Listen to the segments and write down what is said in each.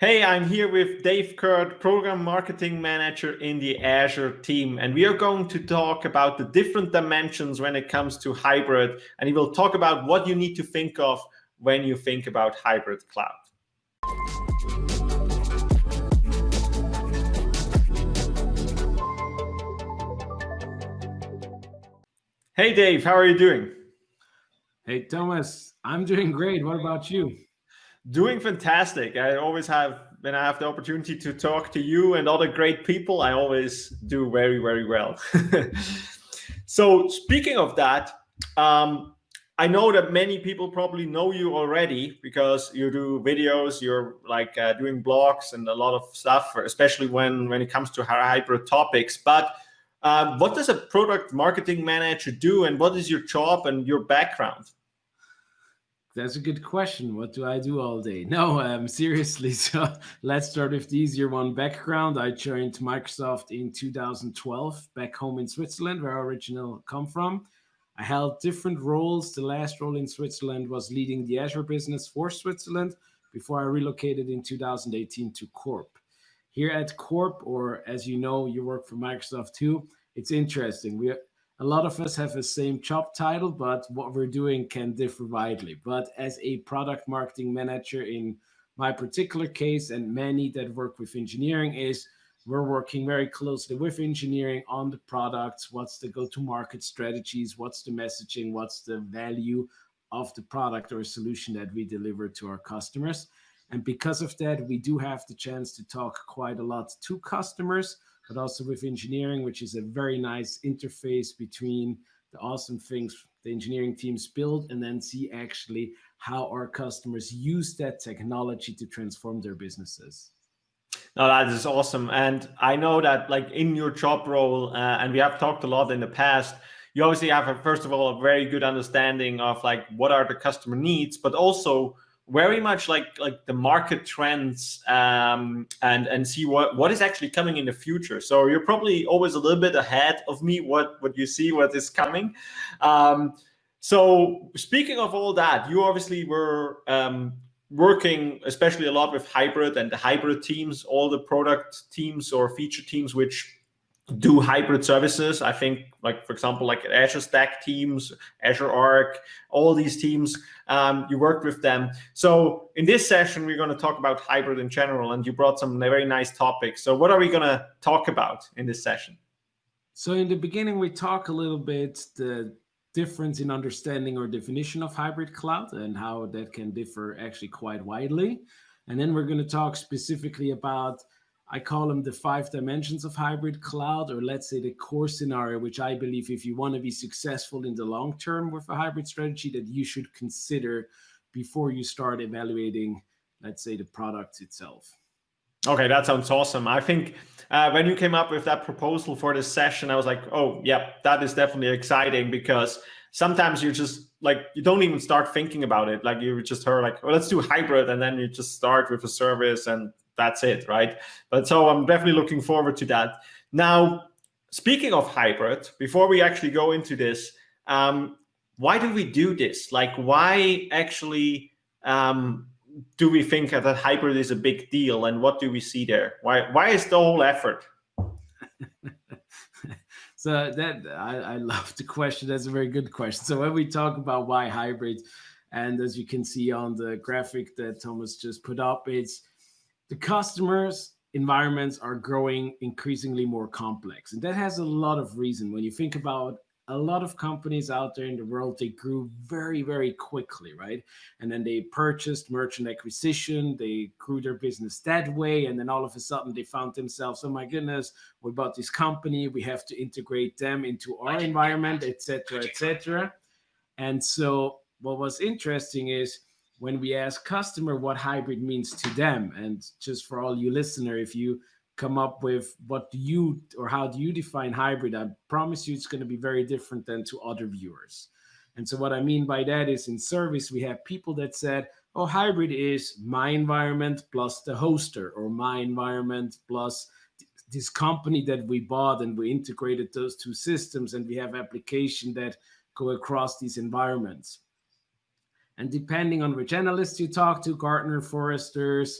Hey, I'm here with Dave Kurt, Program Marketing Manager in the Azure team, and we are going to talk about the different dimensions when it comes to hybrid, and he will talk about what you need to think of when you think about hybrid cloud. Hey, Dave, how are you doing? Hey, Thomas, I'm doing great. What about you? Doing fantastic. I always have, when I have the opportunity to talk to you and other great people, I always do very, very well. so speaking of that, um, I know that many people probably know you already because you do videos, you're like uh, doing blogs and a lot of stuff, especially when, when it comes to hybrid topics. But uh, what does a product marketing manager do and what is your job and your background? That's a good question. What do I do all day? No, um, seriously. So let's start with the easier one. Background: I joined Microsoft in 2012, back home in Switzerland, where I originally come from. I held different roles. The last role in Switzerland was leading the Azure business for Switzerland before I relocated in 2018 to Corp. Here at Corp, or as you know, you work for Microsoft too. It's interesting. We a lot of us have the same job title, but what we're doing can differ widely. But as a product marketing manager in my particular case, and many that work with engineering, is we're working very closely with engineering on the products. What's the go-to-market strategies? What's the messaging? What's the value of the product or solution that we deliver to our customers? And because of that, we do have the chance to talk quite a lot to customers but also with engineering, which is a very nice interface between the awesome things the engineering teams build and then see actually how our customers use that technology to transform their businesses. No, that is awesome. And I know that like in your job role, uh, and we have talked a lot in the past, you obviously have, a, first of all, a very good understanding of like what are the customer needs, but also very much like like the market trends um, and and see what what is actually coming in the future. So you're probably always a little bit ahead of me. What what you see what is coming. Um, so speaking of all that, you obviously were um, working especially a lot with hybrid and the hybrid teams, all the product teams or feature teams which do hybrid services. I think, like for example, like Azure Stack teams, Azure Arc, all these teams, um, you worked with them. So in this session, we're going to talk about hybrid in general, and you brought some very nice topics. So what are we going to talk about in this session? So in the beginning, we talk a little bit the difference in understanding or definition of hybrid cloud and how that can differ actually quite widely. And then we're going to talk specifically about I call them the five dimensions of hybrid cloud, or let's say the core scenario, which I believe if you want to be successful in the long term with a hybrid strategy, that you should consider before you start evaluating, let's say, the product itself. Okay, that sounds awesome. I think uh, when you came up with that proposal for this session, I was like, oh, yeah, that is definitely exciting because sometimes you just like you don't even start thinking about it. Like you just heard like, well, let's do hybrid, and then you just start with a service and that's it, right? But so I'm definitely looking forward to that. Now, speaking of hybrid, before we actually go into this, um, why do we do this? Like, why actually um, do we think that hybrid is a big deal, and what do we see there? Why why is the whole effort? so that I, I love the question. That's a very good question. So when we talk about why hybrid, and as you can see on the graphic that Thomas just put up, it's the customers environments are growing increasingly more complex and that has a lot of reason. When you think about a lot of companies out there in the world they grew very very quickly right? And then they purchased merchant acquisition they grew their business that way and then all of a sudden they found themselves oh my goodness we bought this company we have to integrate them into our environment etc etc and so what was interesting is when we ask customer what hybrid means to them. And just for all you listener if you come up with what do you or how do you define hybrid i promise you it's going to be very different than to other viewers. And so what i mean by that is in service we have people that said oh hybrid is my environment plus the hoster or my environment plus this company that we bought and we integrated those two systems and we have application that go across these environments and depending on which analysts you talk to, Gartner, Forresters,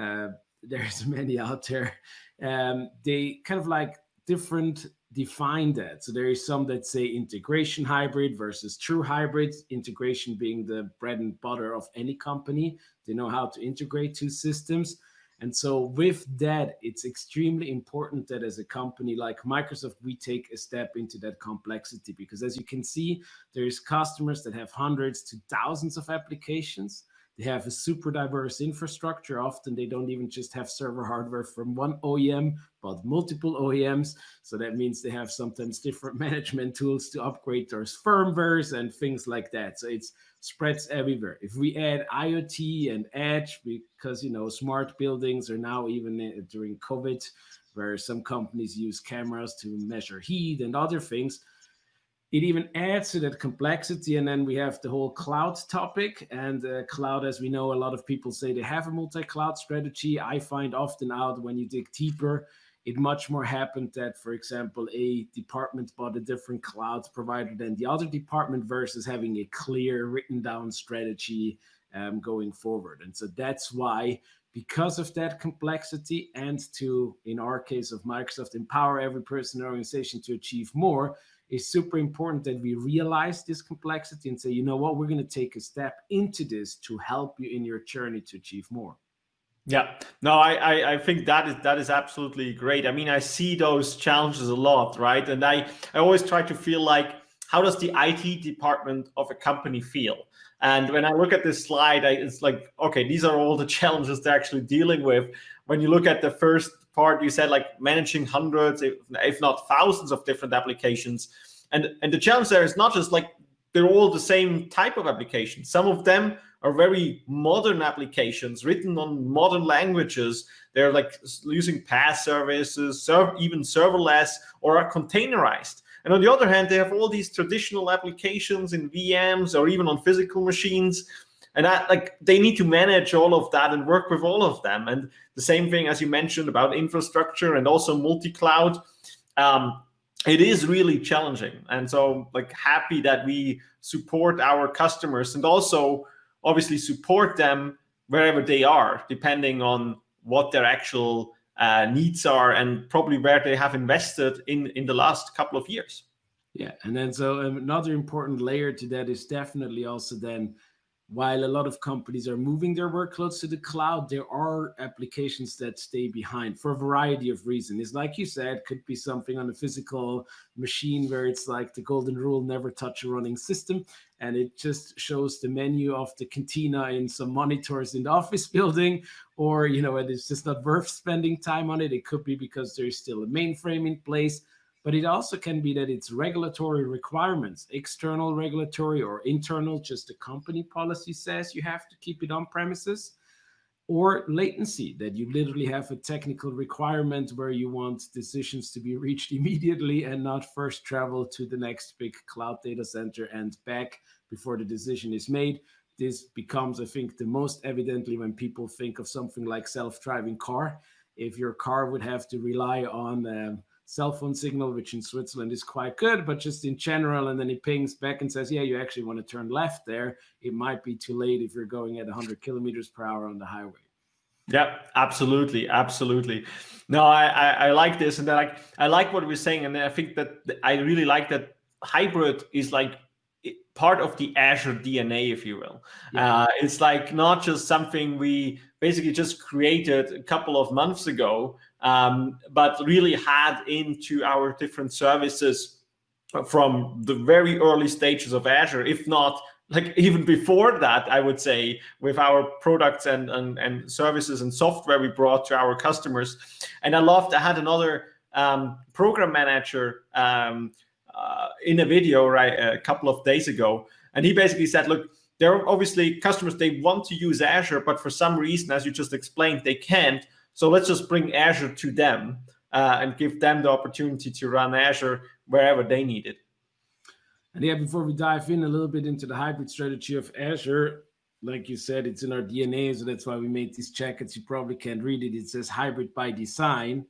uh, there's many out there. Um, they kind of like different define that. So there is some that say integration hybrid versus true hybrid, integration being the bread and butter of any company. They know how to integrate two systems. And so with that, it's extremely important that as a company like Microsoft, we take a step into that complexity because as you can see, there's customers that have hundreds to thousands of applications they have a super diverse infrastructure. Often they don't even just have server hardware from one OEM, but multiple OEMs. So that means they have sometimes different management tools to upgrade their firmwares and things like that. So it's spreads everywhere. If we add IoT and edge, because you know smart buildings are now even uh, during COVID, where some companies use cameras to measure heat and other things it even adds to that complexity. And then we have the whole cloud topic. And uh, cloud, as we know, a lot of people say they have a multi-cloud strategy. I find often out when you dig deeper, it much more happened that, for example, a department bought a different cloud provider than the other department versus having a clear written down strategy um, going forward. And so that's why because of that complexity and to, in our case of Microsoft, empower every person in organization to achieve more, it's super important that we realize this complexity and say, you know what, we're going to take a step into this to help you in your journey to achieve more. Yeah, no, I, I, I think that is that is absolutely great. I mean, I see those challenges a lot, right? And I, I always try to feel like, how does the IT department of a company feel? And when I look at this slide, I, it's like, okay, these are all the challenges they're actually dealing with. When you look at the first part, you said like managing hundreds, if, not thousands of different applications. And, and the challenge there is not just like they're all the same type of application. Some of them are very modern applications written on modern languages. They're like using PaaS services, serve, even serverless, or are containerized. And on the other hand, they have all these traditional applications in VMs or even on physical machines and that like they need to manage all of that and work with all of them. And the same thing as you mentioned about infrastructure and also multi-cloud um, it is really challenging. And so like happy that we support our customers and also obviously support them wherever they are depending on what their actual uh, needs are and probably where they have invested in in the last couple of years. Yeah. And then so another important layer to that is definitely also then while a lot of companies are moving their workloads to the cloud, there are applications that stay behind for a variety of reasons. It's like you said, could be something on a physical machine where it's like the golden rule, never touch a running system. And it just shows the menu of the cantina in some monitors in the office building, or, you know, and it's just not worth spending time on it. It could be because there's still a mainframe in place but it also can be that it's regulatory requirements, external regulatory or internal, just the company policy says you have to keep it on premises, or latency, that you literally have a technical requirement where you want decisions to be reached immediately and not first travel to the next big cloud data center and back before the decision is made. This becomes, I think, the most evidently when people think of something like self-driving car. If your car would have to rely on um, cell phone signal, which in Switzerland is quite good, but just in general, and then he pings back and says, yeah, you actually want to turn left there. It might be too late if you're going at 100 kilometers per hour on the highway. Yeah, absolutely, absolutely. No, I, I, I like this, and then like I like what we're saying, and then I think that I really like that hybrid is like part of the Azure DNA, if you will. Yeah. Uh, it's like not just something we basically just created a couple of months ago, um, but really had into our different services from the very early stages of Azure, if not like even before that, I would say, with our products and, and, and services and software we brought to our customers. And I loved, I had another um, program manager um, uh, in a video right a couple of days ago, and he basically said, look, there are obviously customers, they want to use Azure, but for some reason, as you just explained, they can't. So let's just bring Azure to them uh, and give them the opportunity to run Azure wherever they need it. And yeah, before we dive in a little bit into the hybrid strategy of Azure, like you said, it's in our DNA, so that's why we made these jackets. You probably can't read it. It says hybrid by design.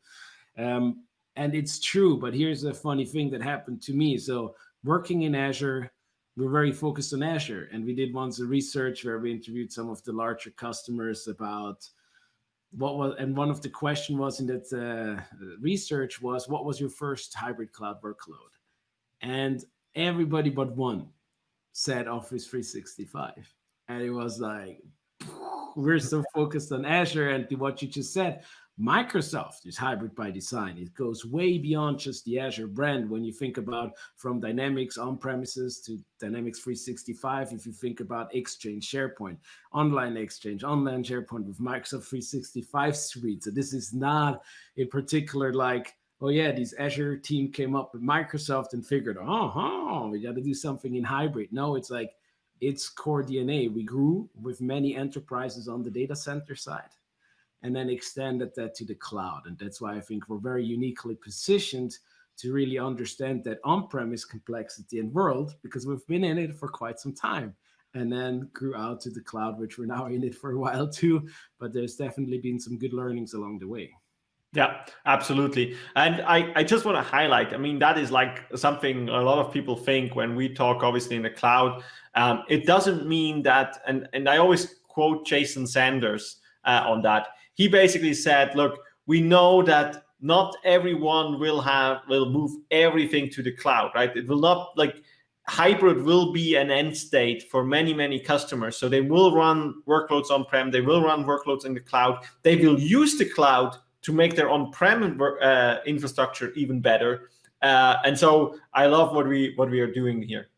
Um, and it's true, but here's a funny thing that happened to me. So working in Azure, we're very focused on Azure. And we did once a research where we interviewed some of the larger customers about what was and one of the question was in that uh, research was what was your first hybrid cloud workload and everybody but one said office 365 and it was like we're so focused on azure and what you just said Microsoft is hybrid by design. It goes way beyond just the Azure brand. When you think about from Dynamics on premises to Dynamics 365, if you think about Exchange, SharePoint, online Exchange, online SharePoint with Microsoft 365 suite. So this is not a particular like, oh yeah, this Azure team came up with Microsoft and figured, oh, oh we got to do something in hybrid. No, it's like it's core DNA. We grew with many enterprises on the data center side and then extended that to the cloud. And that's why I think we're very uniquely positioned to really understand that on-premise complexity and world because we've been in it for quite some time and then grew out to the cloud, which we're now in it for a while too. But there's definitely been some good learnings along the way. Yeah, absolutely. And I, I just want to highlight, I mean, that is like something a lot of people think when we talk, obviously, in the cloud. Um, it doesn't mean that, and, and I always quote Jason Zander uh, on that he basically said, look, we know that not everyone will have will move everything to the cloud, right? It will not like hybrid will be an end state for many many customers so they will run workloads on-prem they will run workloads in the cloud they will use the cloud to make their on-prem uh, infrastructure even better uh, and so i love what we what we are doing here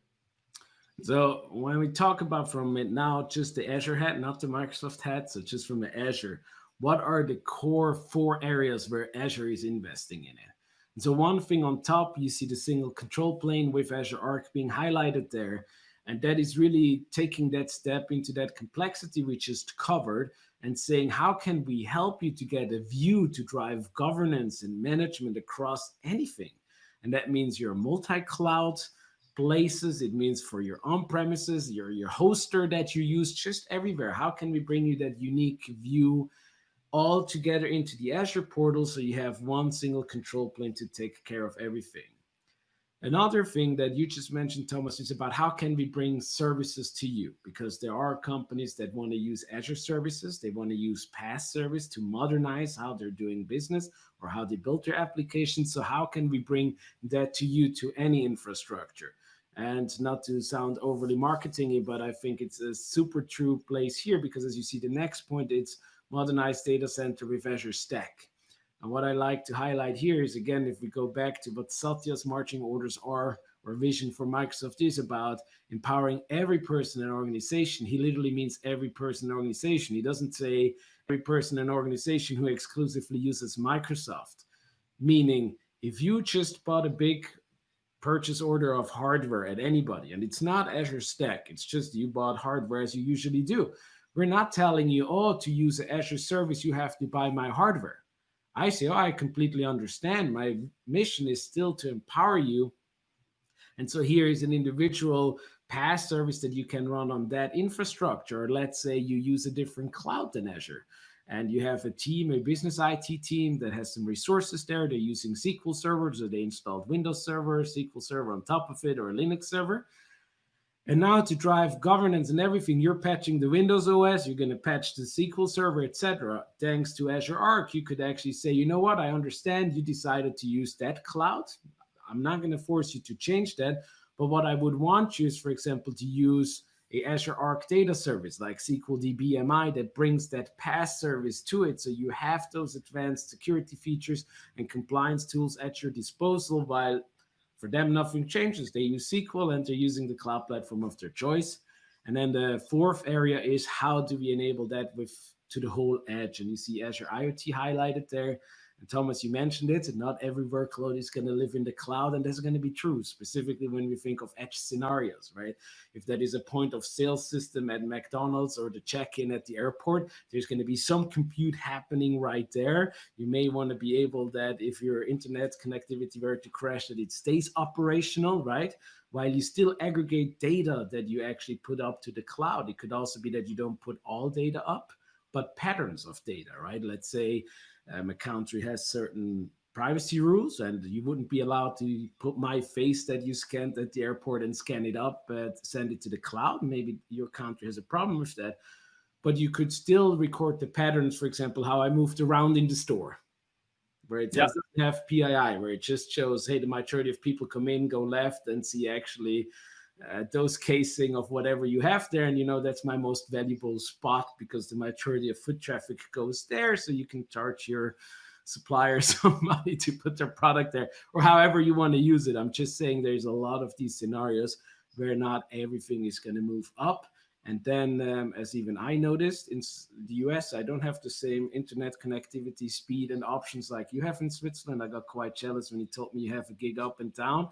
so when we talk about from it now just the azure hat not the microsoft hat so just from the azure what are the core four areas where Azure is investing in it? And so one thing on top, you see the single control plane with Azure Arc being highlighted there. And that is really taking that step into that complexity we just covered and saying, how can we help you to get a view to drive governance and management across anything? And that means your multi-cloud places. It means for your on-premises, your, your hoster that you use just everywhere. How can we bring you that unique view all together into the Azure portal so you have one single control plane to take care of everything. Another thing that you just mentioned, Thomas, is about how can we bring services to you? Because there are companies that want to use Azure services. They want to use PaaS service to modernize how they're doing business or how they build their applications. So how can we bring that to you to any infrastructure? And not to sound overly marketingy, but I think it's a super true place here because as you see the next point, it's modernized data center with Azure Stack. And what I like to highlight here is, again, if we go back to what Satya's marching orders are, or vision for Microsoft is about empowering every person in an organization. He literally means every person in an organization. He doesn't say every person in an organization who exclusively uses Microsoft. Meaning, if you just bought a big purchase order of hardware at anybody, and it's not Azure Stack, it's just you bought hardware as you usually do. We're not telling you, oh, to use Azure service, you have to buy my hardware. I say, oh, I completely understand. My mission is still to empower you. And so here is an individual PaaS service that you can run on that infrastructure. Let's say you use a different cloud than Azure and you have a team, a business IT team that has some resources there. They're using SQL servers or they installed Windows Server, SQL Server on top of it, or a Linux server. And now to drive governance and everything, you're patching the Windows OS, you're going to patch the SQL Server, etc. Thanks to Azure Arc, you could actually say, you know what, I understand you decided to use that cloud. I'm not going to force you to change that. But what I would want you is, for example, to use a Azure Arc data service like SQL DBMI that brings that PaaS service to it. So you have those advanced security features and compliance tools at your disposal while for them, nothing changes. They use SQL and they're using the cloud platform of their choice. And then the fourth area is how do we enable that with to the whole edge? And you see Azure IoT highlighted there. And Thomas, you mentioned it, not every workload is going to live in the cloud, and that's going to be true, specifically when we think of edge scenarios, right? If that is a point of sale system at McDonald's or the check-in at the airport, there's going to be some compute happening right there. You may want to be able that if your internet connectivity were to crash, that it stays operational, right? While you still aggregate data that you actually put up to the cloud. It could also be that you don't put all data up, but patterns of data, right? Let's say um, a country has certain privacy rules and you wouldn't be allowed to put my face that you scanned at the airport and scan it up and send it to the cloud maybe your country has a problem with that but you could still record the patterns, for example, how I moved around in the store, where it doesn't yeah. have PII, where it just shows, hey, the majority of people come in, go left, and see actually uh, dose casing of whatever you have there. And you know, that's my most valuable spot because the majority of foot traffic goes there. So you can charge your supplier some money to put their product there or however you want to use it. I'm just saying there's a lot of these scenarios where not everything is going to move up. And then, um, as even I noticed in the US, I don't have the same internet connectivity speed and options like you have in Switzerland. I got quite jealous when he told me you have a gig up and down.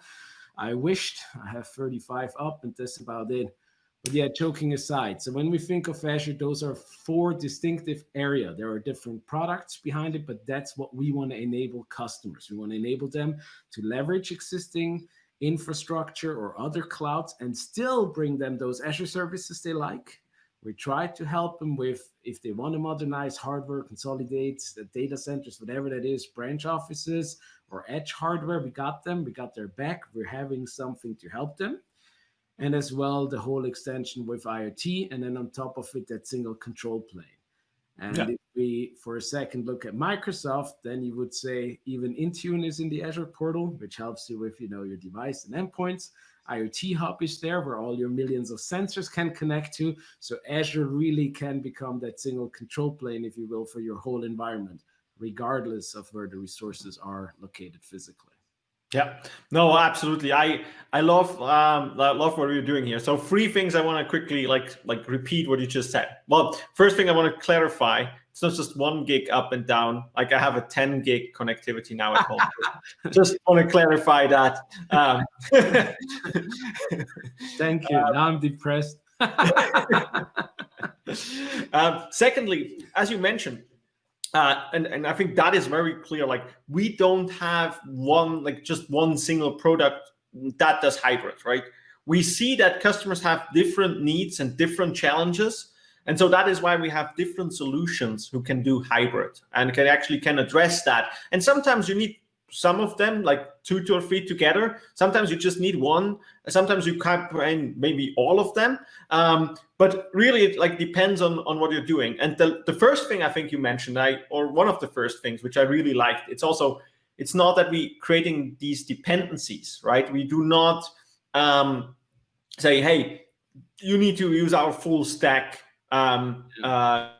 I wished I have 35 up, and that's about it. But yeah, joking aside, so when we think of Azure, those are four distinctive area. There are different products behind it, but that's what we want to enable customers. We want to enable them to leverage existing infrastructure or other clouds and still bring them those Azure services they like. We try to help them with if they want to modernize hardware, consolidate the data centers, whatever that is, branch offices or edge hardware. We got them, we got their back. We're having something to help them and as well the whole extension with IoT, and then on top of it, that single control plane. And yeah. if we, for a second, look at Microsoft, then you would say even Intune is in the Azure portal, which helps you with, you know, your device and endpoints. IoT Hub is there where all your millions of sensors can connect to. So Azure really can become that single control plane, if you will, for your whole environment, regardless of where the resources are located physically. Yeah, no, absolutely. I I love um I love what you're doing here. So three things I want to quickly like like repeat what you just said. Well, first thing I want to clarify: it's not just one gig up and down. Like I have a 10 gig connectivity now at home. just want to clarify that. Um, Thank you. Um, now I'm depressed. um, secondly, as you mentioned, uh, and, and I think that is very clear. Like we don't have one, like just one single product that does hybrid, right? We see that customers have different needs and different challenges. And so that is why we have different solutions who can do hybrid and can actually can address that. And sometimes you need some of them, like two, or three together. Sometimes you just need one. Sometimes you bring maybe all of them. Um, but really, it like depends on on what you're doing. And the the first thing I think you mentioned, I or one of the first things which I really liked, it's also it's not that we creating these dependencies, right? We do not um, say, hey, you need to use our full stack. Um, uh,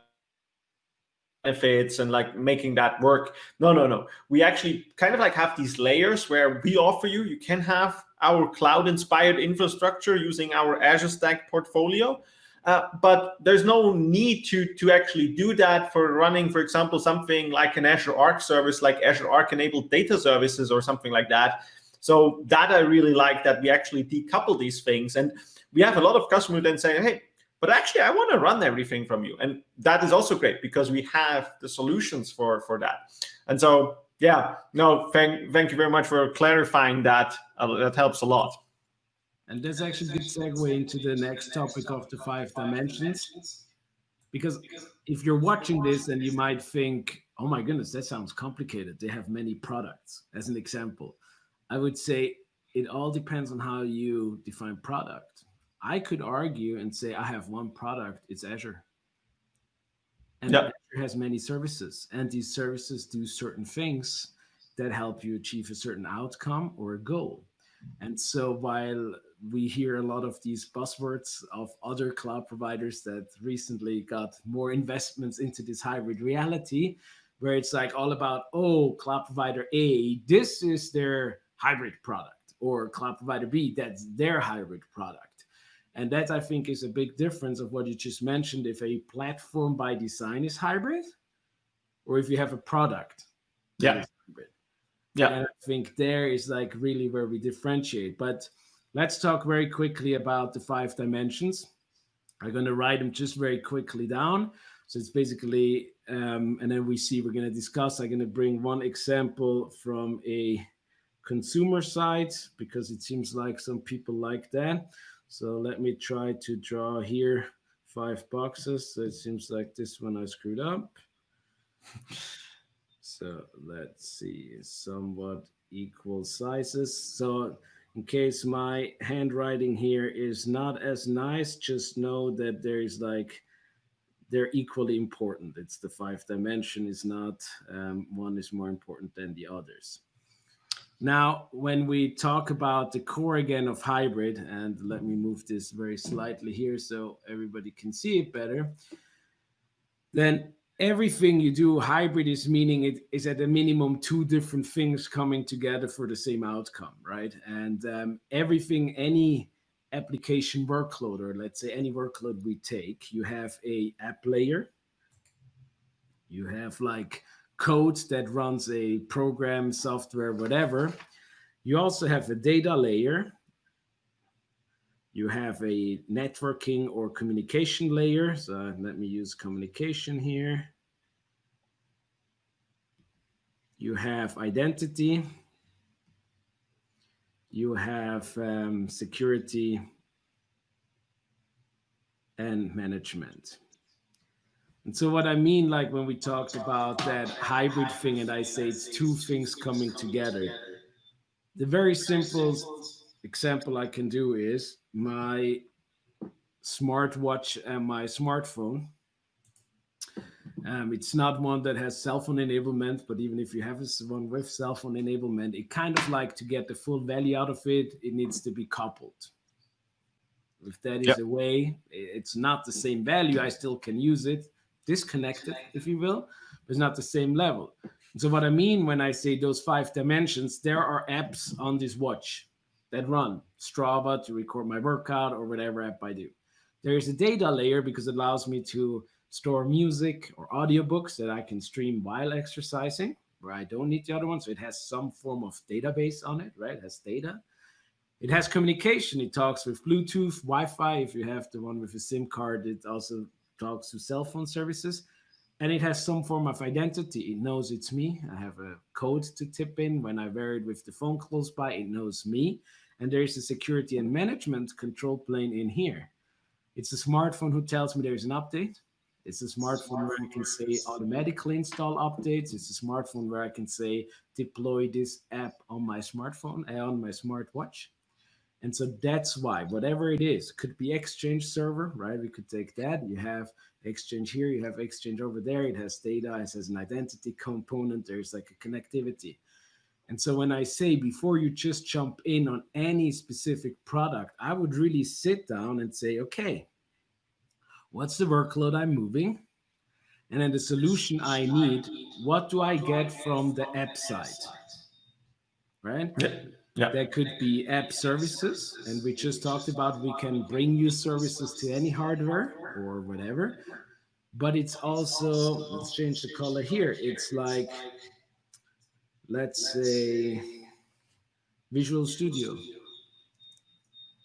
benefits and like making that work. No, no, no. We actually kind of like have these layers where we offer you, you can have our cloud inspired infrastructure using our Azure Stack portfolio. Uh, but there's no need to to actually do that for running, for example, something like an Azure Arc service, like Azure Arc enabled data services or something like that. So that I really like that we actually decouple these things. And we have a lot of customers then say, hey, but actually I want to run everything from you. And that is also great because we have the solutions for, for that. And so, yeah, no, thank, thank you very much for clarifying that. Uh, that helps a lot. And that's actually a good segue into the next topic of the five dimensions. Because if you're watching this and you might think, oh my goodness, that sounds complicated. They have many products, as an example. I would say it all depends on how you define product. I could argue and say I have one product, it's Azure. And yep. Azure has many services, and these services do certain things that help you achieve a certain outcome or a goal. And so while we hear a lot of these buzzwords of other cloud providers that recently got more investments into this hybrid reality, where it's like all about, oh, cloud provider A, this is their hybrid product, or cloud provider B, that's their hybrid product. And that I think is a big difference of what you just mentioned. If a platform by design is hybrid, or if you have a product. Yeah. Yeah. And I think there is like really where we differentiate. But let's talk very quickly about the five dimensions. I'm going to write them just very quickly down. So it's basically, um, and then we see we're going to discuss. I'm going to bring one example from a consumer side because it seems like some people like that. So let me try to draw here five boxes. So it seems like this one I screwed up. so let's see, somewhat equal sizes. So in case my handwriting here is not as nice, just know that there is like they're equally important. It's the five dimension is not um, one is more important than the others. Now, when we talk about the core again of hybrid, and let me move this very slightly here so everybody can see it better, then everything you do hybrid is meaning it is at a minimum two different things coming together for the same outcome, right? And um, everything, any application workload, or let's say any workload we take, you have a app layer, you have like code that runs a program, software, whatever. You also have a data layer. You have a networking or communication layer. So let me use communication here. You have identity. You have um, security and management. And so what I mean, like when we talked about that hybrid thing, and I say it's two things coming together. The very simple example I can do is my smartwatch and my smartphone. Um, it's not one that has cell phone enablement, but even if you have one with cell phone enablement, it kind of like to get the full value out of it, it needs to be coupled. If that is yep. a way, it's not the same value, I still can use it, disconnected, if you will, but it's not the same level. So what I mean when I say those five dimensions, there are apps on this watch that run Strava to record my workout or whatever app I do. There is a data layer because it allows me to store music or audiobooks that I can stream while exercising, where I don't need the other one. So it has some form of database on it, right? It has data. It has communication. It talks with Bluetooth, Wi-Fi. If you have the one with a SIM card, it also talks to cell phone services and it has some form of identity. It knows it's me. I have a code to tip in. When I wear it with the phone close by, it knows me. And there's a security and management control plane in here. It's a smartphone who tells me there's an update. It's a smartphone where I can say automatically install updates. It's a smartphone where I can say deploy this app on my smartphone, uh, on my smartwatch. And so that's why, whatever it is, could be Exchange server, right? We could take that. You have Exchange here, you have Exchange over there. It has data, it has an identity component. There's like a connectivity. And so when I say before you just jump in on any specific product, I would really sit down and say, okay, what's the workload I'm moving? And then the solution I need, what do I get from the app side? Right? Yeah. There could be app services, and we just talked about we can bring you services to any hardware or whatever. But it's also, let's change the color here. It's like, let's say, Visual Studio.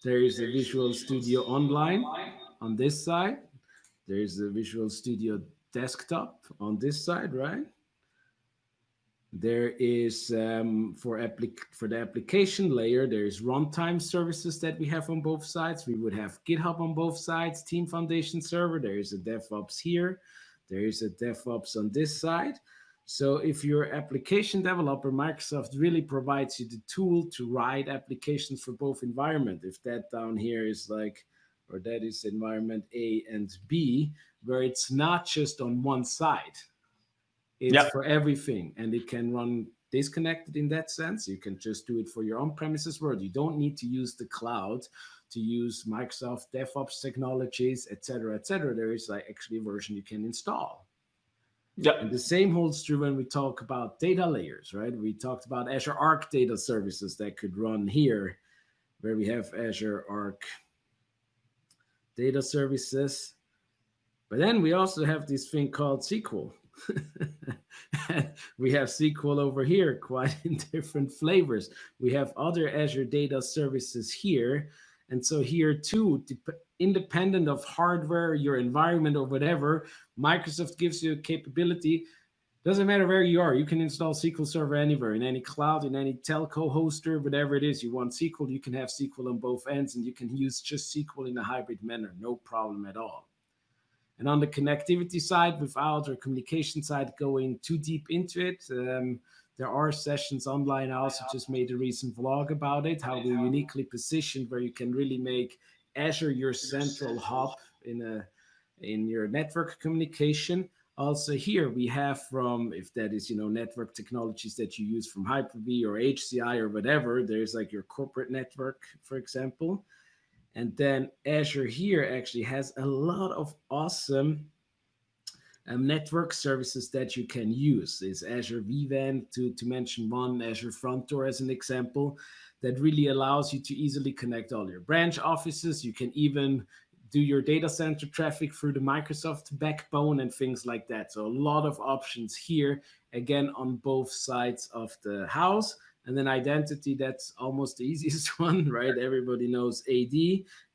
There is a Visual Studio Online on this side. There's a Visual Studio Desktop on this side, right? There is um, for, for the application layer, there is runtime services that we have on both sides. We would have GitHub on both sides, Team Foundation server. There is a DevOps here. There is a DevOps on this side. So if you're application developer, Microsoft really provides you the tool to write applications for both environment. If that down here is like, or that is environment A and B, where it's not just on one side, it's yep. for everything, and it can run disconnected in that sense. You can just do it for your on-premises world. You don't need to use the cloud to use Microsoft DevOps technologies, etc., etc. There is like actually a version you can install. Yeah. And the same holds true when we talk about data layers, right? We talked about Azure Arc data services that could run here, where we have Azure Arc data services. But then we also have this thing called SQL. we have SQL over here, quite in different flavors. We have other Azure data services here. And so here too, independent of hardware, your environment or whatever, Microsoft gives you a capability. Doesn't matter where you are, you can install SQL Server anywhere, in any cloud, in any telco hoster, whatever it is. You want SQL, you can have SQL on both ends, and you can use just SQL in a hybrid manner, no problem at all. And on the connectivity side, without or communication side going too deep into it, um, there are sessions online. I also just made a recent vlog about it, how we're uniquely positioned where you can really make Azure your central hub in a in your network communication. Also here we have from, if that is, you know, network technologies that you use from Hyper-V or HCI or whatever, there's like your corporate network, for example. And then Azure here actually has a lot of awesome um, network services that you can use. Is Azure vWAN, to, to mention one, Azure Front Door as an example, that really allows you to easily connect all your branch offices. You can even do your data center traffic through the Microsoft backbone and things like that. So a lot of options here, again, on both sides of the house. And then identity, that's almost the easiest one, right? Everybody knows AD.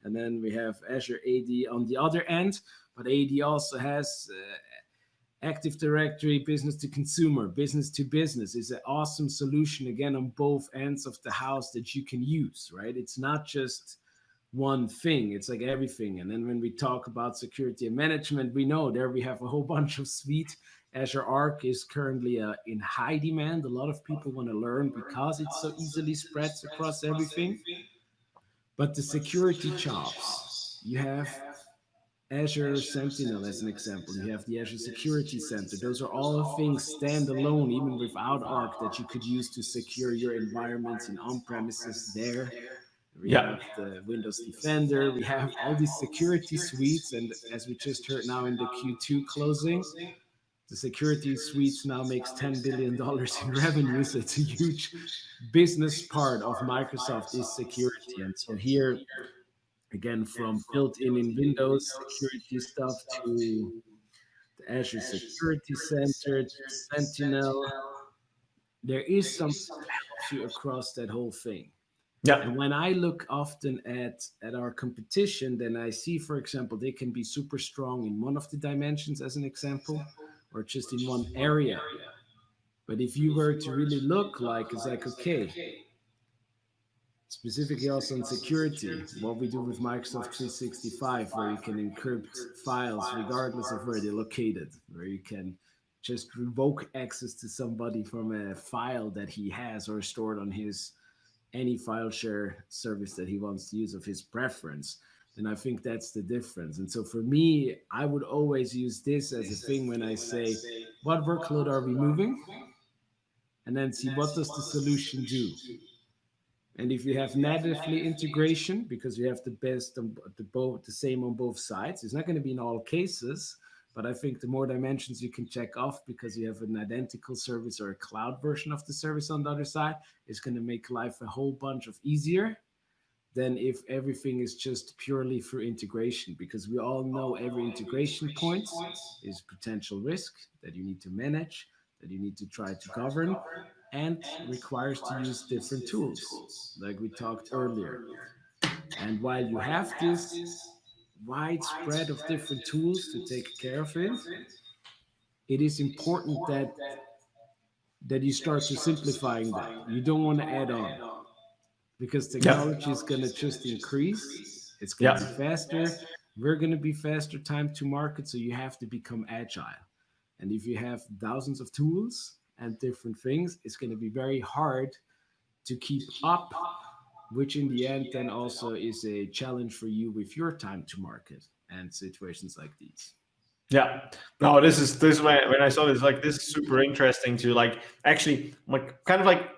And then we have Azure AD on the other end. But AD also has uh, Active Directory, business to consumer, business to business is an awesome solution, again, on both ends of the house that you can use, right? It's not just one thing, it's like everything. And then when we talk about security and management, we know there we have a whole bunch of suite. Azure Arc is currently uh, in high demand. A lot of people want to learn because it so easily spreads across everything. But the security chops, you have Azure Sentinel as an example. You have the Azure Security Center. Those are all things standalone, even without Arc, that you could use to secure your environments in on-premises there. We yeah. have the Windows Defender. We have all these security suites. And as we just heard now in the Q2 closing, the security suites now makes $10 billion in revenues. So it's a huge business part of Microsoft is security. And so here again from built-in in Windows security stuff to the Azure Security Center, Sentinel. There is something that helps you across that whole thing. Yeah. And when I look often at at our competition, then I see, for example, they can be super strong in one of the dimensions, as an example, or just in one area. But if you were to really look like, it's like, okay, specifically also on security, what we do with Microsoft 365, where you can encrypt files regardless of where they're located, where you can just revoke access to somebody from a file that he has or stored on his any file share service that he wants to use of his preference. And I think that's the difference. And so for me, I would always use this as a thing when I say, what workload are we moving? And then see what does the solution do? And if you have natively integration, because you have the best, on the both the same on both sides, it's not going to be in all cases, but I think the more dimensions you can check off because you have an identical service or a cloud version of the service on the other side, is going to make life a whole bunch of easier than if everything is just purely through integration, because we all know every integration point is potential risk that you need to manage, that you need to try to govern, and requires to use different tools, like we talked earlier. And while you have this widespread of different tools to take care of it, it is important that that you start to simplifying that. You don't want to add on because technology yeah. is going to just increase. It's going to yeah. be faster. We're going to be faster time to market. So you have to become agile. And if you have thousands of tools, and different things, it's going to be very hard to keep up, which in the end then also is a challenge for you with your time to market and situations like these. Yeah, no, this is this when when I saw this like this is super interesting to like actually like kind of like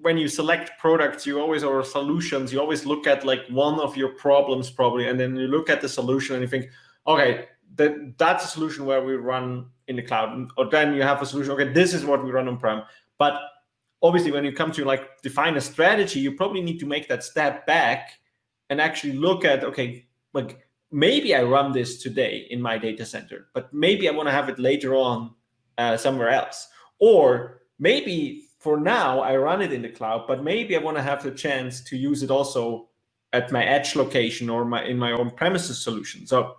when you select products, you always or solutions, you always look at like one of your problems probably, and then you look at the solution and you think, okay, that that's a solution where we run in the cloud. Or then you have a solution okay this is what we run on prem but obviously when you come to like define a strategy you probably need to make that step back and actually look at okay like maybe i run this today in my data center but maybe i want to have it later on uh, somewhere else. Or maybe for now i run it in the cloud but maybe i want to have the chance to use it also at my edge location or my in my own premises solution so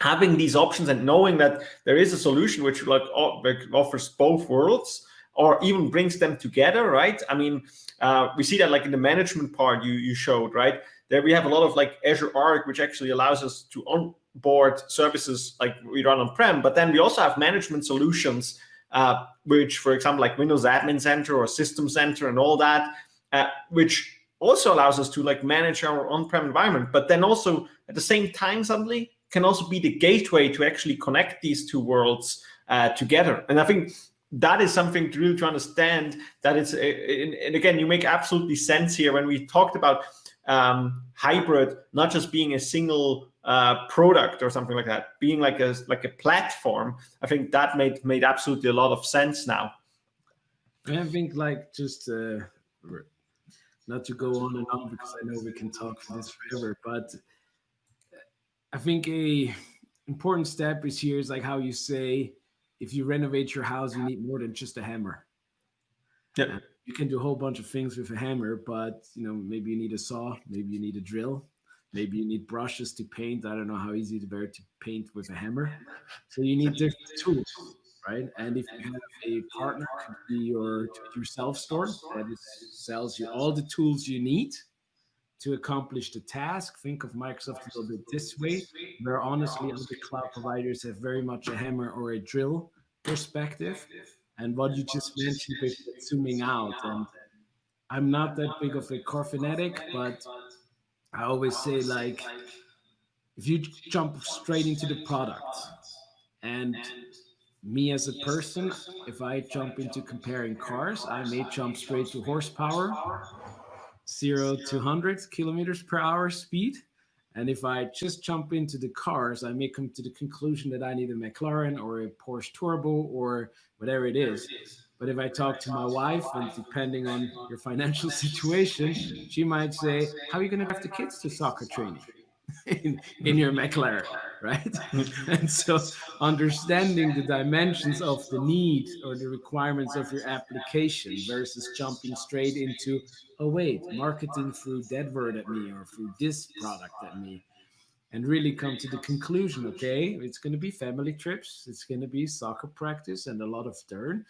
having these options and knowing that there is a solution which like, offers both worlds or even brings them together, right? I mean, uh, we see that like in the management part you you showed, right? There we have a lot of like Azure Arc, which actually allows us to onboard services like we run on-prem, but then we also have management solutions, uh, which, for example, like Windows Admin Center or System Center and all that, uh, which also allows us to like manage our on-prem environment, but then also at the same time, suddenly can also be the gateway to actually connect these two worlds uh, together. And I think that is something to really to understand that it's, and again, you make absolutely sense here when we talked about um, hybrid, not just being a single uh, product or something like that, being like a like a platform. I think that made made absolutely a lot of sense now. I think like just uh, not to go on and on because I know we can talk for this forever, but I think a important step is here is like how you say if you renovate your house, you need more than just a hammer. Yeah. You can do a whole bunch of things with a hammer, but you know, maybe you need a saw, maybe you need a drill, maybe you need brushes to paint. I don't know how easy it is to paint with a hammer. So you need different tools, right? And if you have a partner, could be your yourself store that is, sells you all the tools you need to accomplish the task. Think of Microsoft a little bit this way, where honestly other cloud providers have very much a hammer or a drill perspective. And what you just mentioned with zooming out, and I'm not that big of a core fanatic, but I always say like, if you jump straight into the product and me as a person, if I jump into comparing cars, I may jump straight to horsepower zero to 100 kilometers per hour speed. And if I just jump into the cars, I may come to the conclusion that I need a McLaren or a Porsche Turbo or whatever it is. But if I talk to my wife, and depending on your financial situation, she might say, How are you going to have the kids to soccer training? in, in your McLaren, right? and so understanding the dimensions of the need or the requirements of your application versus jumping straight into, oh wait, marketing threw that word at me or threw this product at me. And really come to the conclusion, okay, it's going to be family trips, it's going to be soccer practice and a lot of turn.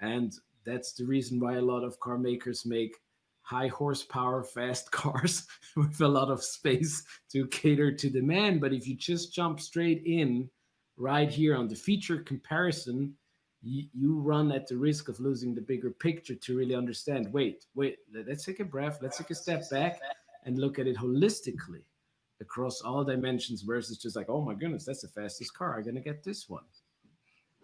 And that's the reason why a lot of car makers make high horsepower, fast cars with a lot of space to cater to demand. But if you just jump straight in right here on the feature comparison, you, you run at the risk of losing the bigger picture to really understand, wait, wait, let's take a breath, let's take a step back and look at it holistically across all dimensions versus just like, oh my goodness, that's the fastest car. I'm going to get this one.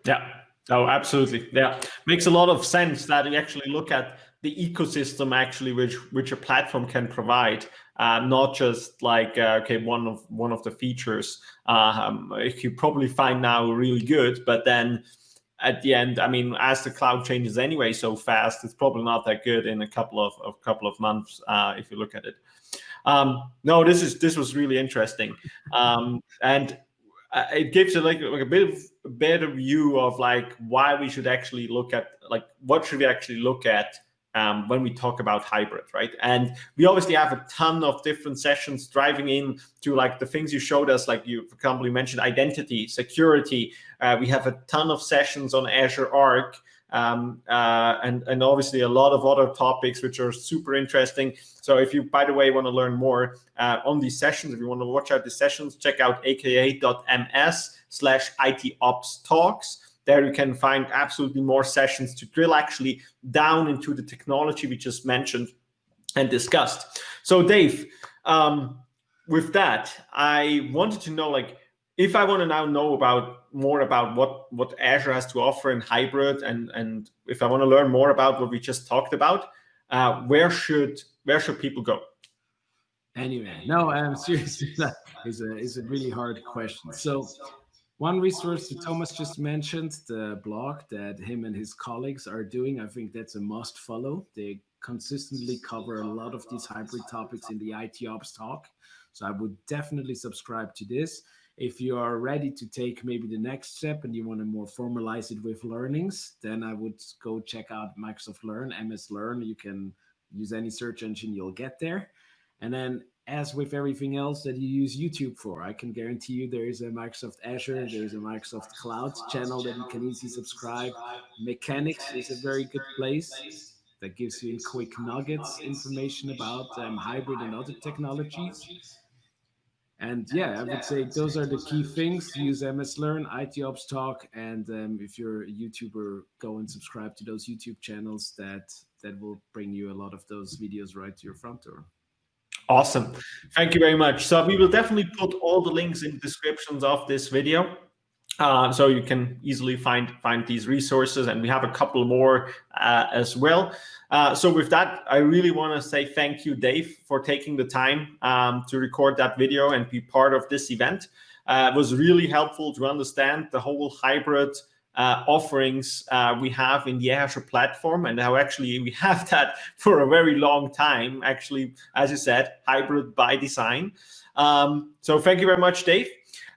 Yeah. Oh, absolutely. Yeah. Makes a lot of sense that you actually look at the ecosystem actually which which a platform can provide uh, not just like uh, okay one of one of the features um, you probably find now really good but then at the end i mean as the cloud changes anyway so fast it's probably not that good in a couple of a couple of months uh, if you look at it um, no this is this was really interesting um, and uh, it gives you like, like a bit of a better view of like why we should actually look at like what should we actually look at um, when we talk about hybrid, right? And we obviously have a ton of different sessions driving in to like the things you showed us, like you, for example, you mentioned identity, security. Uh, we have a ton of sessions on Azure Arc. Um, uh, and, and obviously a lot of other topics which are super interesting. So if you, by the way, want to learn more uh, on these sessions, if you want to watch out the sessions, check out aka.ms slash IT Ops Talks. There you can find absolutely more sessions to drill actually down into the technology we just mentioned and discussed. So Dave, um, with that, I wanted to know like if I want to now know about more about what what Azure has to offer in hybrid, and and if I want to learn more about what we just talked about, uh, where should where should people go? Anyway, no, I'm serious. that is a is a really hard question. So one resource that Thomas just mentioned, the blog that him and his colleagues are doing, I think that's a must follow. They consistently cover a lot of these hybrid topics in the IT Ops talk. So I would definitely subscribe to this. If you are ready to take maybe the next step and you want to more formalize it with learnings, then I would go check out Microsoft Learn, MS Learn. You can use any search engine, you'll get there. And then as with everything else that you use YouTube for. I can guarantee you there is a Microsoft Azure, there is a Microsoft Cloud channel that you can easily subscribe. Mechanics is a very good place that gives you quick nuggets information about um, hybrid and other technologies. And yeah, I would say those are the key things. Use MS Learn, IT Ops Talk, and um, if you're a YouTuber, go and subscribe to those YouTube channels that that will bring you a lot of those videos right to your front door. Awesome. Thank you very much. So we will definitely put all the links in the descriptions of this video. Uh, so you can easily find find these resources and we have a couple more uh, as well. Uh, so with that, I really want to say thank you, Dave, for taking the time um, to record that video and be part of this event. Uh, it was really helpful to understand the whole hybrid uh, offerings uh, we have in the Azure platform and how actually we have that for a very long time, actually, as you said, hybrid by design. Um, so thank you very much, Dave.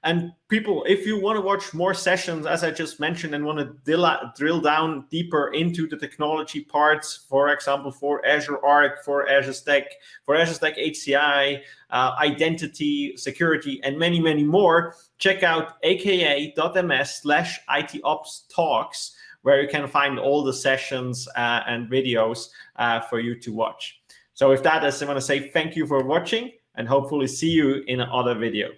And people, if you want to watch more sessions, as I just mentioned, and want to drill, drill down deeper into the technology parts, for example, for Azure Arc, for Azure Stack, for Azure Stack HCI, uh, identity, security, and many, many more, check out aka.ms slash ITOps talks, where you can find all the sessions uh, and videos uh, for you to watch. So with that, I just want to say thank you for watching and hopefully see you in another video.